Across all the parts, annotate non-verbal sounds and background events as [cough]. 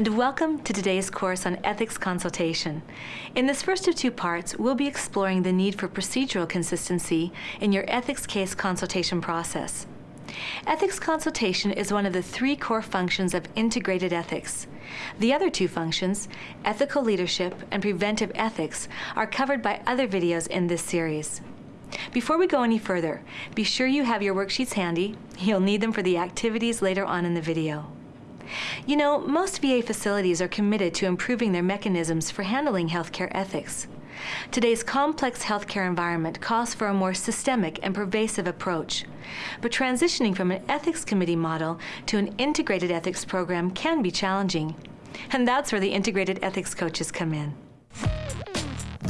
And welcome to today's course on ethics consultation. In this first of two parts, we'll be exploring the need for procedural consistency in your ethics case consultation process. Ethics consultation is one of the three core functions of integrated ethics. The other two functions, ethical leadership and preventive ethics, are covered by other videos in this series. Before we go any further, be sure you have your worksheets handy. You'll need them for the activities later on in the video. You know, most VA facilities are committed to improving their mechanisms for handling healthcare ethics. Today's complex healthcare environment calls for a more systemic and pervasive approach. But transitioning from an ethics committee model to an integrated ethics program can be challenging. And that's where the integrated ethics coaches come in.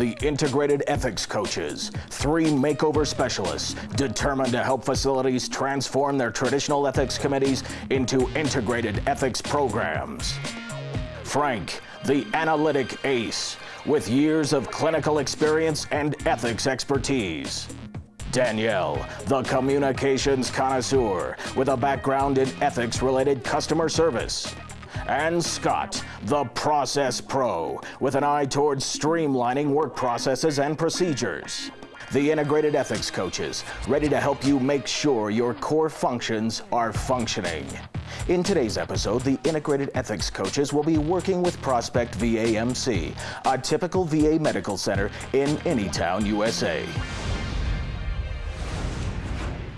The Integrated Ethics Coaches, three makeover specialists determined to help facilities transform their traditional ethics committees into integrated ethics programs. Frank, the analytic ace, with years of clinical experience and ethics expertise. Danielle, the communications connoisseur with a background in ethics-related customer service. And Scott, the process pro, with an eye towards streamlining work processes and procedures. The integrated ethics coaches, ready to help you make sure your core functions are functioning. In today's episode, the integrated ethics coaches will be working with Prospect VAMC, a typical VA medical center in Anytown, USA.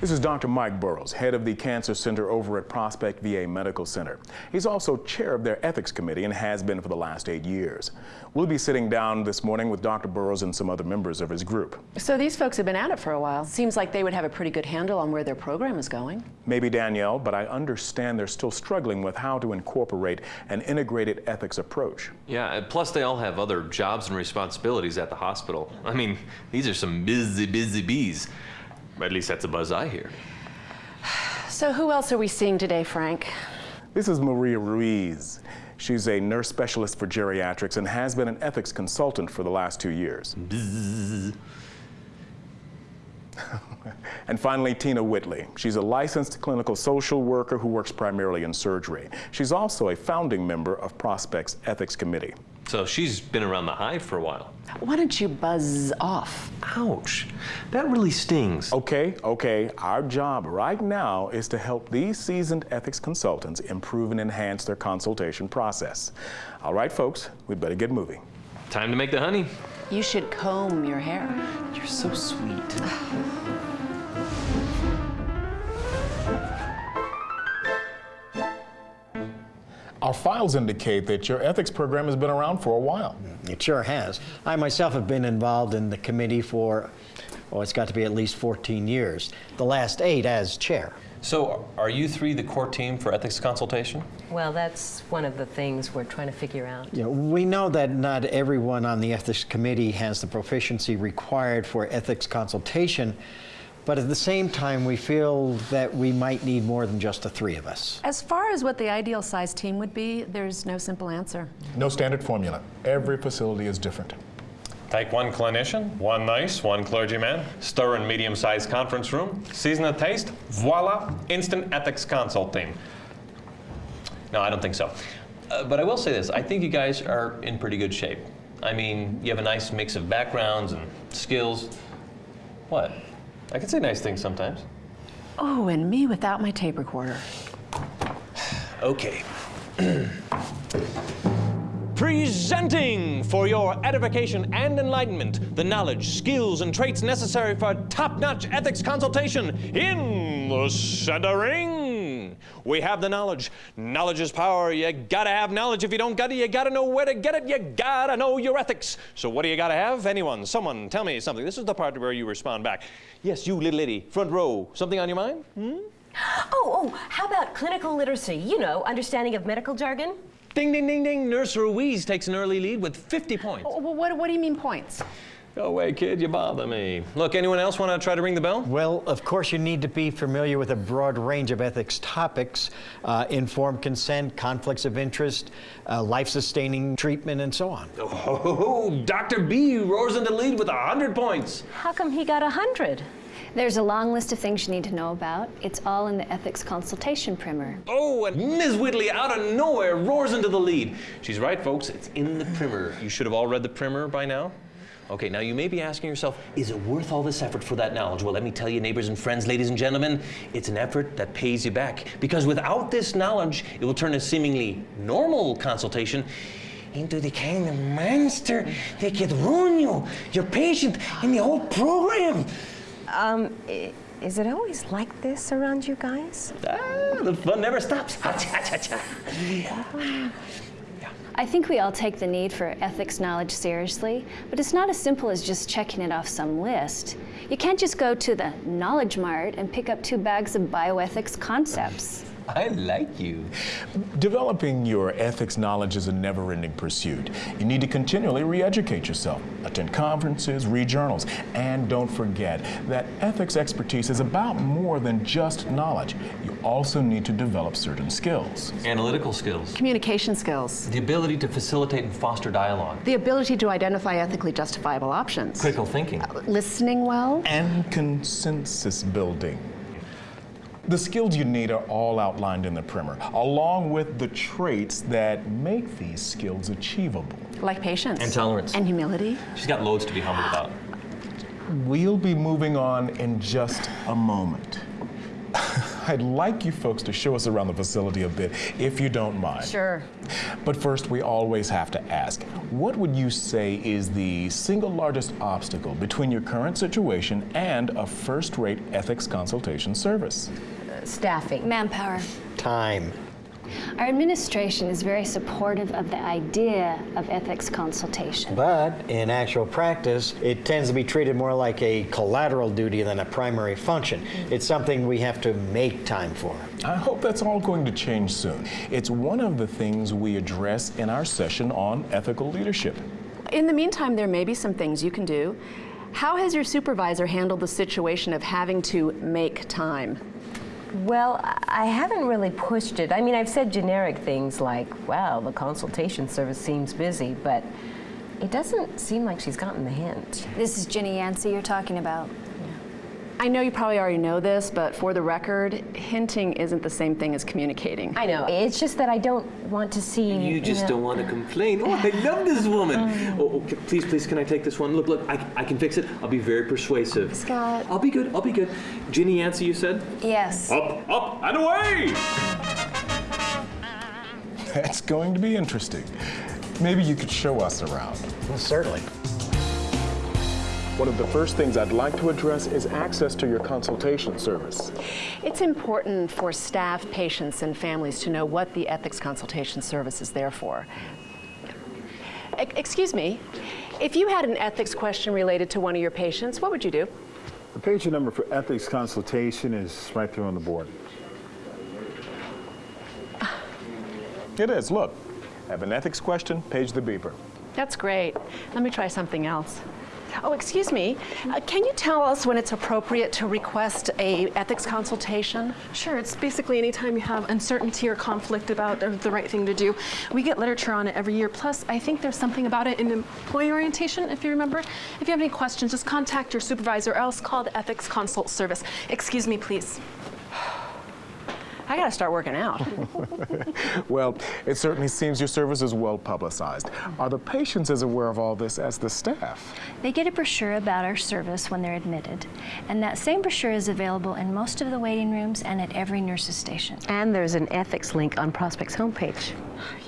This is Dr. Mike Burrows, head of the Cancer Center over at Prospect VA Medical Center. He's also chair of their ethics committee and has been for the last eight years. We'll be sitting down this morning with Dr. Burrows and some other members of his group. So these folks have been at it for a while. Seems like they would have a pretty good handle on where their program is going. Maybe Danielle, but I understand they're still struggling with how to incorporate an integrated ethics approach. Yeah, plus they all have other jobs and responsibilities at the hospital. I mean, these are some busy, busy bees. At least that's a buzz I hear. So who else are we seeing today, Frank? This is Maria Ruiz. She's a nurse specialist for geriatrics and has been an ethics consultant for the last two years. [laughs] and finally, Tina Whitley. She's a licensed clinical social worker who works primarily in surgery. She's also a founding member of Prospect's Ethics Committee. So she's been around the hive for a while. Why don't you buzz off? Ouch. That really stings. Okay, okay. Our job right now is to help these seasoned ethics consultants improve and enhance their consultation process. All right, folks, we'd better get moving. Time to make the honey. You should comb your hair. You're so sweet. [sighs] [sighs] [sighs] Our files indicate that your ethics program has been around for a while. It sure has. I myself have been involved in the committee for, oh, it's got to be at least 14 years. The last eight as chair. So are you three the core team for ethics consultation? Well, that's one of the things we're trying to figure out. You know, we know that not everyone on the ethics committee has the proficiency required for ethics consultation, but at the same time, we feel that we might need more than just the three of us. As far as what the ideal size team would be, there's no simple answer. No standard formula. Every facility is different. Take one clinician, one nurse, one clergyman, stir in medium-sized conference room, season a taste, voila, instant ethics consult team. No, I don't think so. Uh, but I will say this, I think you guys are in pretty good shape. I mean, you have a nice mix of backgrounds and skills. What? I can say nice things sometimes. Oh, and me without my tape recorder. [sighs] Okay. [clears throat] Presenting for your edification and enlightenment the knowledge, skills, and traits necessary for top-notch ethics consultation in the centering. We have the knowledge. Knowledge is power. You gotta have knowledge. If you don't got it, you gotta know where to get it. You gotta know your ethics. So what do you gotta have? Anyone, someone, tell me something. This is the part where you respond back. Yes, you little lady, front row. Something on your mind? Hmm? [gasps] Oh, oh, how about clinical literacy? You know, understanding of medical jargon? Ding, ding, ding, ding. Nurse Ruiz takes an early lead with 50 points. Oh, well, what, what do you mean points? Go away, kid. You bother me. Look, anyone else want to try to ring the bell? Well, of course, you need to be familiar with a broad range of ethics topics, uh, informed consent, conflicts of interest, uh, life-sustaining treatment, and so on. Oh, Dr. B roars into lead with 100 points. How come he got a 100? There's a long list of things you need to know about. It's all in the ethics consultation primer. Oh, and Ms. Whitley out of nowhere roars into the lead. She's right, folks. It's in the primer. You should have all read the primer by now. Okay, now you may be asking yourself, is it worth all this effort for that knowledge? Well, let me tell you, neighbors and friends, ladies and gentlemen, it's an effort that pays you back. Because without this knowledge, it will turn a seemingly normal consultation into the kind of monster that could ruin you, your patient, and the whole program. Um, is it always like this around you guys? Ah, the fun never stops. Ha, cha, cha, cha. I think we all take the need for ethics knowledge seriously, but it's not as simple as just checking it off some list. You can't just go to the Knowledge Mart and pick up two bags of bioethics concepts. [laughs] I like you. Developing your ethics knowledge is a never ending pursuit. You need to continually re educate yourself, attend conferences, read journals, and don't forget that ethics expertise is about more than just knowledge. You also need to develop certain skills. Analytical skills, Communication skills, the ability to facilitate and foster dialogue, the ability to identify ethically justifiable options, critical thinking. Uh, listening well, and consensus building. The skills you need are all outlined in the primer, along with the traits that make these skills achievable. like patience, And tolerance. and humility. She's got loads to be humbled about. We'll be moving on in just a moment. [laughs] I'd like you folks to show us around the facility a bit, if you don't mind. Sure. But first, we always have to ask what would you say is the single largest obstacle between your current situation and a first rate ethics consultation service? Staffing. Manpower. Time. Our administration is very supportive of the idea of ethics consultation. But in actual practice, it tends to be treated more like a collateral duty than a primary function. Mm-hmm. It's something we have to make time for. I hope that's all going to change soon. It's one of the things we address in our session on ethical leadership. In the meantime, there may be some things you can do. How has your supervisor handled the situation of having to make time? Well, I haven't really pushed it. I mean, I've said generic things like, wow, the consultation service seems busy, but it doesn't seem like she's gotten the hint. This is Ginny Yancey you're talking about. I know you probably already know this, but for the record, hinting isn't the same thing as communicating. I know. It's just that I don't want to see. You just know- don't want to complain. Oh, I love this woman. Um. Oh, oh okay, please, please, can I take this one? Look, look, I, I can fix it. I'll be very persuasive. Scott. I'll be good. I'll be good. Ginny Yancey, you said? Yes. Up, up, and away! That's going to be interesting. Maybe you could show us around. Well, certainly. One of the first things I'd like to address is access to your consultation service. It's important for staff, patients, and families to know what the ethics consultation service is there for. E- excuse me, if you had an ethics question related to one of your patients, what would you do? The page number for ethics consultation is right there on the board. Ah. It is, look. Have an ethics question, page the beeper. That's great. Let me try something else. Oh, excuse me. Uh, can you tell us when it's appropriate to request a ethics consultation? Sure, it's basically anytime you have uncertainty or conflict about the- right thing to do. We get literature on it every year. Plus, I think there's something about it in employee orientation, if you remember. If you have any questions, just contact your supervisor or else call the ethics consult service. Excuse me, please. I gotta start working out. [laughs] Well, it certainly seems your service is well publicized. Are the patients as aware of all this as the staff? They get a brochure about our service when they're admitted, and that same brochure is available in most of the waiting rooms and at every nurse's station. And there's an ethics link on Prospect's homepage.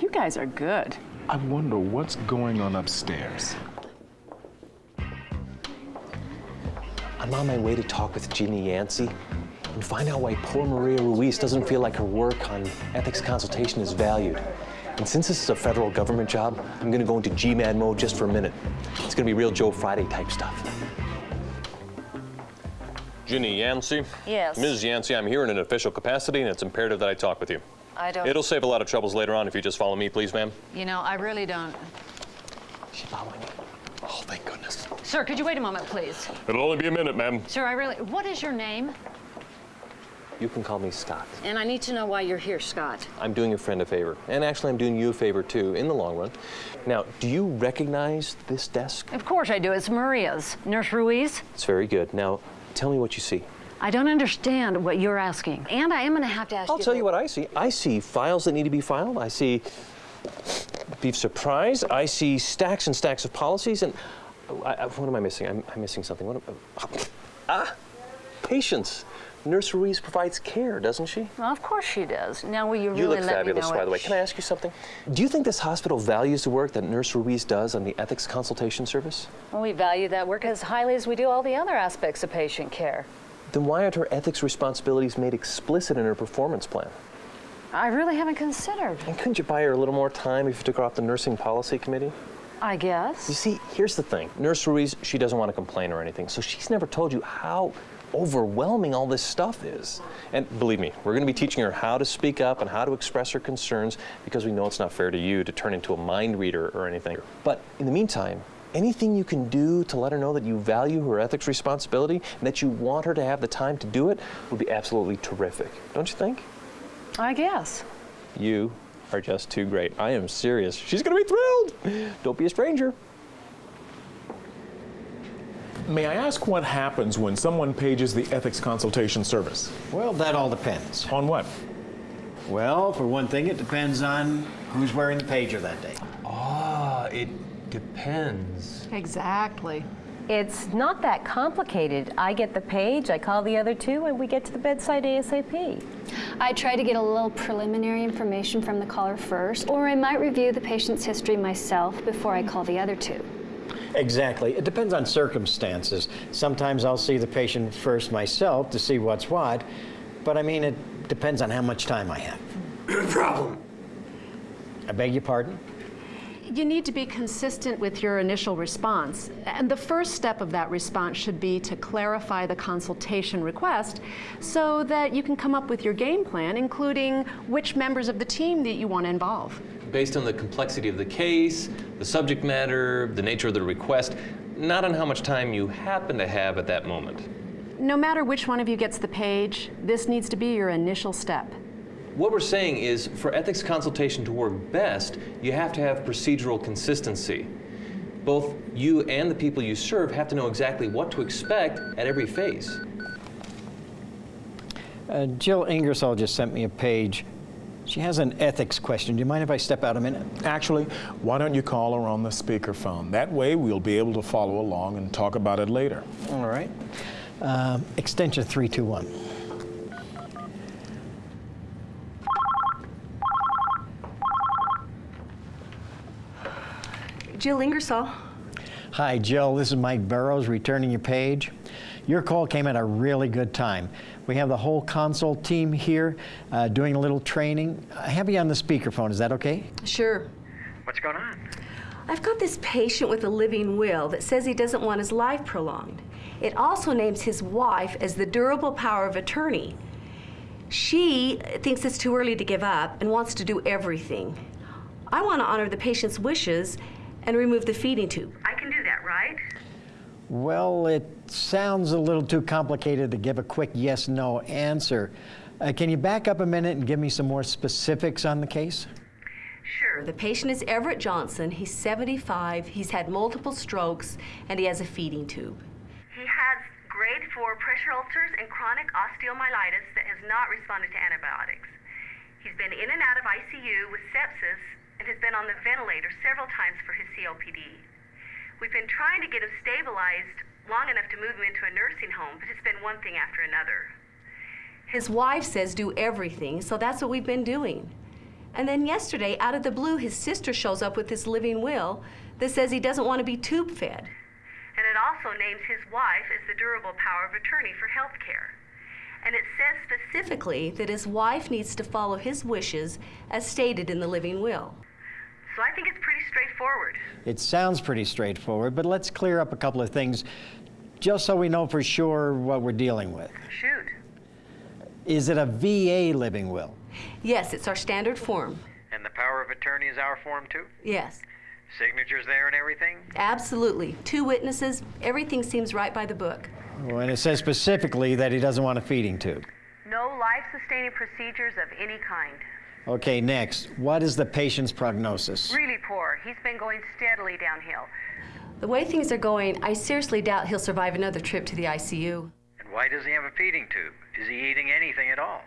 you guys are good. I wonder what's going on upstairs. I'm on my way to talk with Ginny Yancey and find out why poor Maria Ruiz doesn't feel like her work on ethics consultation is valued. And since this is a federal government job, I'm gonna go into G-man mode just for a minute. It's gonna be real Joe Friday type stuff. Ginny Yancey? Yes. Ms. Yancey, I'm here in an official capacity, and it's imperative that I talk with you. I don't. It'll save a lot of troubles later on if you just follow me, please, ma'am. You know, I really don't. She following me. Oh, thank goodness. Sir, could you wait a moment, please? It'll only be a minute, ma'am. Sir, I really. What is your name? You can call me Scott. And I need to know why you're here, Scott. I'm doing a friend a favor. And actually, I'm doing you a favor, too, in the long run. Now, do you recognize this desk? Of course I do. It's Maria's. Nurse Ruiz? It's very good. Now, Tell me what you see. I don't understand what you're asking. And I am going to have to ask I'll you. tell you what I see. I see files that need to be filed. I see beef surprise. I see stacks and stacks of policies. And I, I, what am I missing? I'm, I'm missing something. What am, ah, patience. Nurse Ruiz provides care, doesn't she? Well, of course she does. Now, will you really You look let fabulous, by the way. Can I ask you something? Do you think this hospital values the work that Nurse Ruiz does on the ethics consultation service? Well, we value that work as highly as we do all the other aspects of patient care. Then why aren't her ethics responsibilities made explicit in her performance plan? I really haven't considered. And couldn't you buy her a little more time if you took her off the nursing policy committee? I guess. You see, here's the thing. Nurse Ruiz, she doesn't want to complain or anything, so she's never told you how overwhelming all this stuff is. And believe me, we're going to be teaching her how to speak up and how to express her concerns because we know it's not fair to you to turn into a mind reader or anything. But in the meantime, anything you can do to let her know that you value her ethics responsibility and that you want her to have the time to do it would be absolutely terrific. Don't you think? I guess. You are just too great. I am serious. She's going to be thrilled. Don't be a stranger. May I ask what happens when someone pages the ethics consultation service? Well, that all depends. On what? Well, for one thing, it depends on who's wearing the pager that day. Ah, it depends. Exactly. It's not that complicated. I get the page, I call the other two, and we get to the bedside ASAP. I try to get a little preliminary information from the caller first, or I might review the patient's history myself before I call the other two. Exactly. It depends on circumstances. Sometimes I'll see the patient first myself to see what's what, but I mean, it depends on how much time I have. [clears throat] Problem. I beg your pardon? You need to be consistent with your initial response. And the first step of that response should be to clarify the consultation request so that you can come up with your game plan, including which members of the team that you want to involve. Based on the complexity of the case, the subject matter, the nature of the request, not on how much time you happen to have at that moment. No matter which one of you gets the page, this needs to be your initial step. What we're saying is for ethics consultation to work best, you have to have procedural consistency. Both you and the people you serve have to know exactly what to expect at every phase. Uh, Jill Ingersoll just sent me a page. She has an ethics question. Do you mind if I step out a minute? Actually, why don't you call her on the speakerphone? That way we'll be able to follow along and talk about it later. All right. Um, extension 321. Jill Ingersoll. Hi, Jill. This is Mike Burrows returning your page. Your call came at a really good time. We have the whole console team here uh, doing a little training. I have you on the speakerphone. Is that okay? Sure. What's going on? I've got this patient with a living will that says he doesn't want his life prolonged. It also names his wife as the durable power of attorney. She thinks it's too early to give up and wants to do everything. I want to honor the patient's wishes and remove the feeding tube. I can do that, right? Well, it sounds a little too complicated to give a quick yes no answer. Uh, can you back up a minute and give me some more specifics on the case? Sure. The patient is Everett Johnson. He's 75. He's had multiple strokes and he has a feeding tube. He has grade 4 pressure ulcers and chronic osteomyelitis that has not responded to antibiotics. He's been in and out of ICU with sepsis and has been on the ventilator several times for his COPD. We've been trying to get him stabilized long enough to move him into a nursing home, but it's been one thing after another. His wife says do everything, so that's what we've been doing. And then yesterday, out of the blue, his sister shows up with this living will that says he doesn't want to be tube fed. And it also names his wife as the durable power of attorney for health care. And it says specifically that his wife needs to follow his wishes as stated in the living will. So I think it's pretty straightforward. It sounds pretty straightforward, but let's clear up a couple of things just so we know for sure what we're dealing with. Shoot. Is it a VA living will? Yes, it's our standard form. And the power of attorney is our form too? Yes, Signatures there and everything? absolutely. Two witnesses, everything seems right by the book. Oh, and it says specifically that he doesn't want a feeding tube. No life sustaining procedures of any kind. Okay, next. What is the patient's prognosis? Really poor. He's been going steadily downhill. The way things are going, I seriously doubt he'll survive another trip to the ICU. And why does he have a feeding tube? Is he eating anything at all?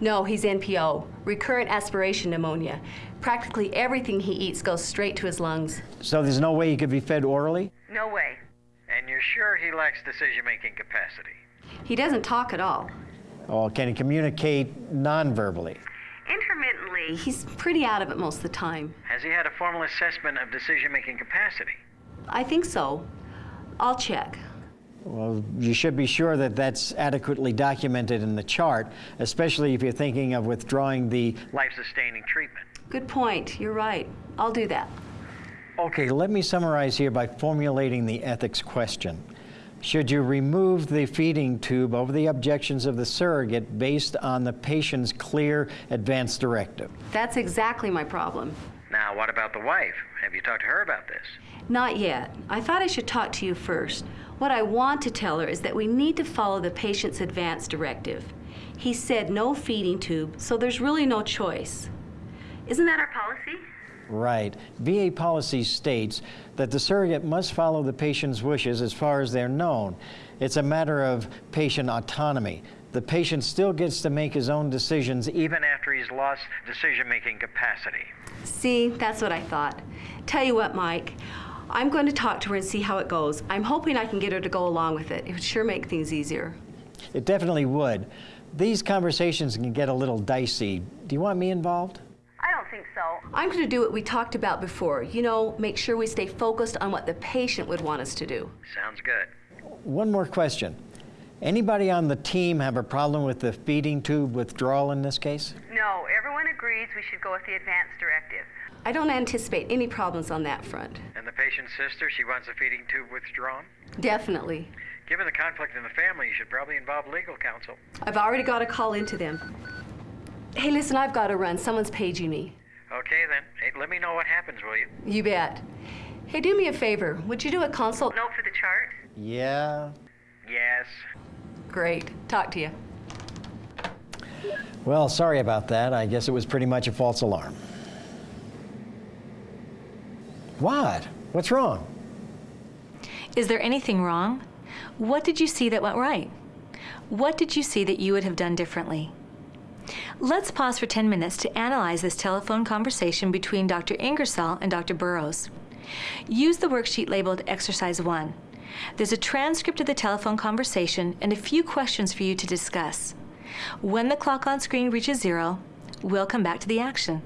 No, he's NPO, recurrent aspiration pneumonia. Practically everything he eats goes straight to his lungs. So there's no way he could be fed orally? No way. And you're sure he lacks decision-making capacity? He doesn't talk at all. Or can he communicate non-verbally? Intermittently, he's pretty out of it most of the time. Has he had a formal assessment of decision-making capacity? I think so. I'll check. Well, you should be sure that that's adequately documented in the chart, especially if you're thinking of withdrawing the... Life-sustaining treatment. Good point. You're right. I'll do that. Okay, let me summarize here by formulating the ethics question. Should you remove the feeding tube over the objections of the surrogate based on the patient's clear advance directive? That's exactly my problem. Now, what about the wife? Have you talked to her about this? Not yet. I thought I should talk to you first. What I want to tell her is that we need to follow the patient's advance directive. He said no feeding tube, so there's really no choice. Isn't that our policy? Right. VA policy states that the surrogate must follow the patient's wishes as far as they're known. It's a matter of patient autonomy. The patient still gets to make his own decisions Even after he's lost decision-making capacity. See, that's what I thought. Tell you what, Mike, I'm going to talk to her and see how it goes. I'm hoping I can get her to go along with it. It would sure make things easier. It definitely would. These conversations can get a little dicey. Do you want me involved? I don't think so. I'm going to do what we talked about before. You know, make sure we stay focused on what the patient would want us to do. Sounds good. One more question. Anybody on the team have a problem with the feeding tube withdrawal in this case? No, everyone agrees we should go with the advance directive. I don't anticipate any problems on that front. And the patient's sister, she wants the feeding tube withdrawn? Definitely. Given the conflict in the family, you should probably involve legal counsel. I've already got a call into them. Hey, listen, I've got to run. Someone's paging me. Okay, then. Hey, let me know what happens, will you? You bet. Hey, do me a favor. Would you do a consult note for the chart? Yeah. Yes. Great. Talk to you. Well, sorry about that. I guess it was pretty much a false alarm. What? What's wrong? Is there anything wrong? What did you see that went right? What did you see that you would have done differently? Let's pause for 10 minutes to analyze this telephone conversation between Dr. Ingersoll and Dr. Burrows. Use the worksheet labeled Exercise 1. There's a transcript of the telephone conversation and a few questions for you to discuss. When the clock on screen reaches zero, we'll come back to the action.